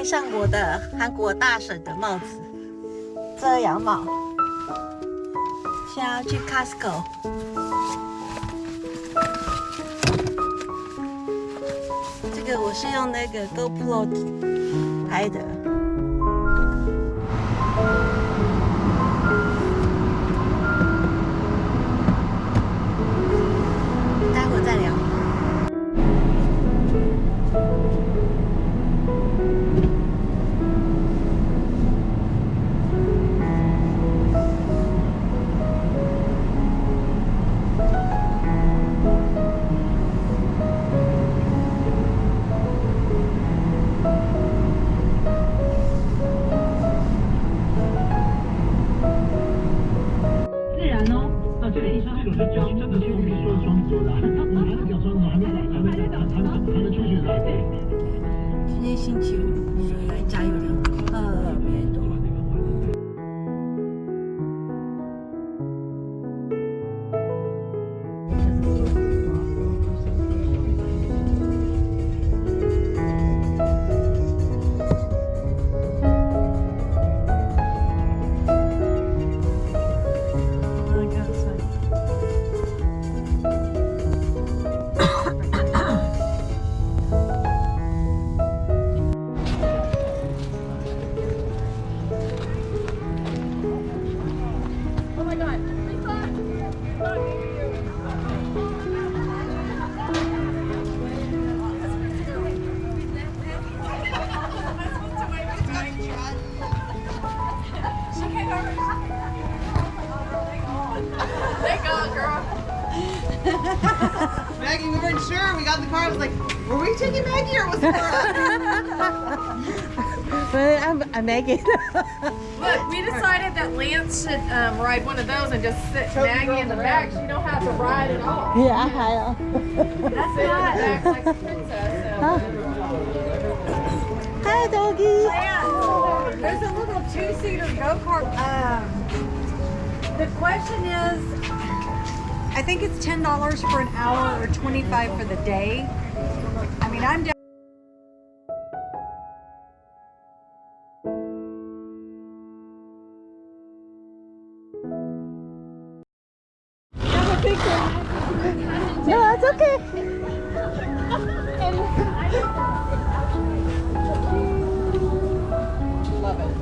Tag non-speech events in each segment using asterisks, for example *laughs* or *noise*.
戴上我的韩国大婶的帽子，遮阳帽。现在要去 Costco。这个我是用那个 GoPro 拍的。你去你去我给说的双子座的你拿着奖双子座还没还没还没还没出去呢今天星期五来加油。I'm, I'm Megan. *laughs* Look, we decided that Lance should um, ride one of those and just sit Maggie in the back. She don't have to ride at all. yeah, hi. That's sit in the back like a princess. Hi, doggy. There's a little two-seater go-kart. Um, the question is, I think it's ten dollars for an hour or twenty-five for the day. I mean, I'm down. That's okay. What's up,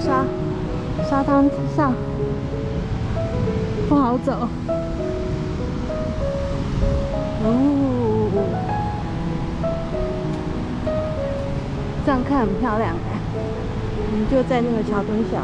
沙沙滩上，不好走。哦，这样看很漂亮哎。我们就在那个桥墩下。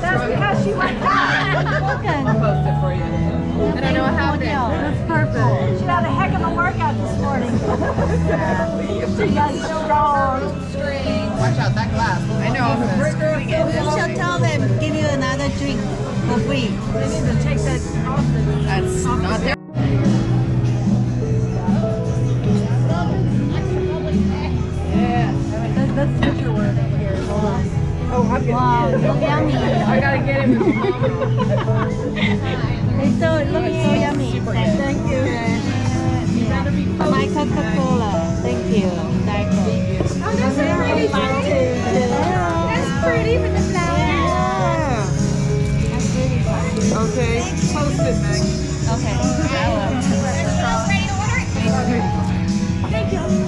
That's because she went Post it for you. I don't know what happened. That's perfect. She had a heck of a workout this morning. she got strong. Watch out, that glass. I know. You shall tell them, give you another drink for need to take that off the. That's not there. That's such a here. Hold on. Oh, I'm Wow, so yummy. I gotta get it. It's so, look, it's so yummy. Thank you. My Coca-Cola. Thank you. Thank you. Oh, that's so pretty. That's pretty with the flowers. That's really fun. Okay, post it, Meg. Okay, I will. Thank you.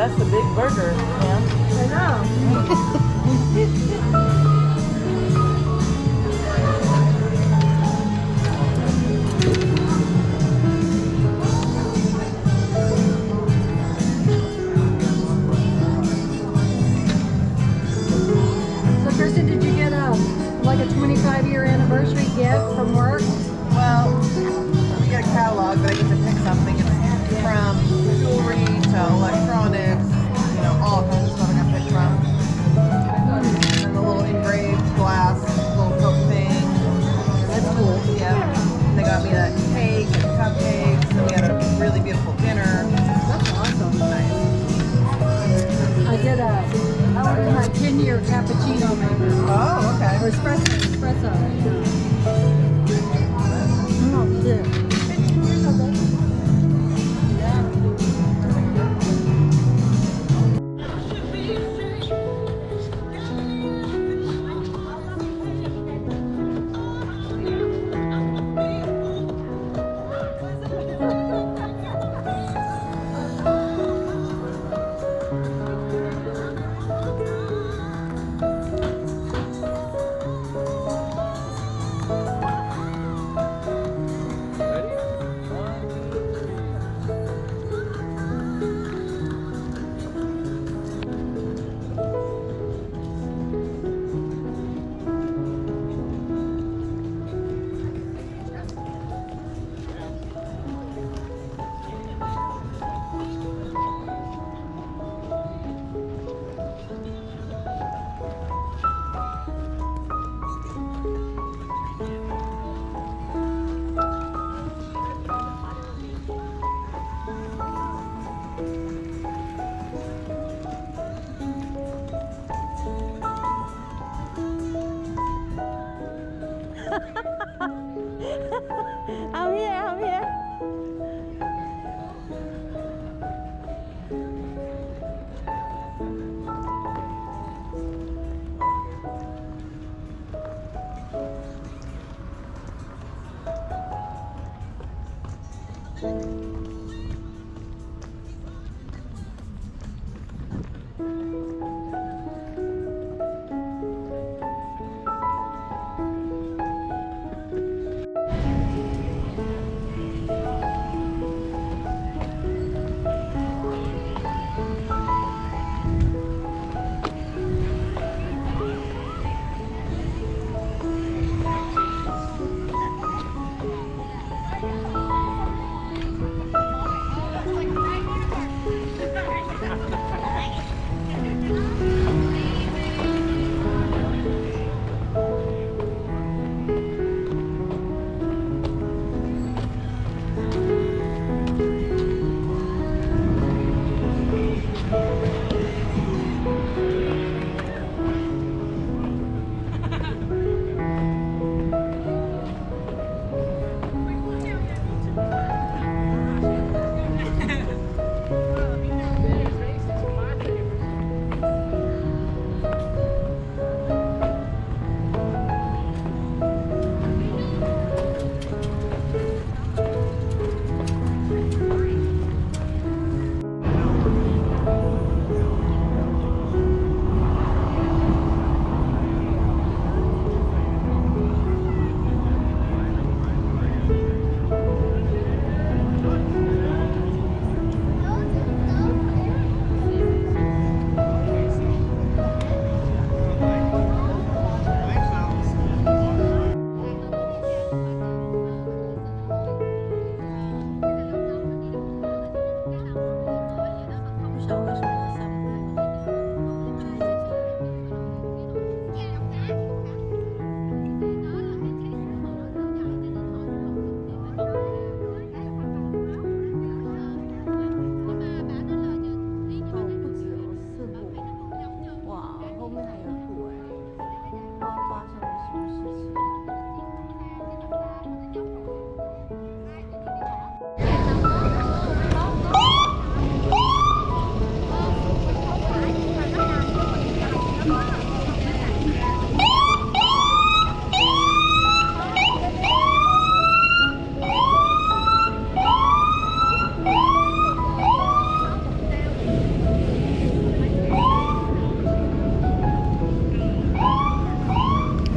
that's a big burger, man. I know. So Kristen, did you get a like a 25 year anniversary gift from work? Espresso. Espresso. Oh, yeah.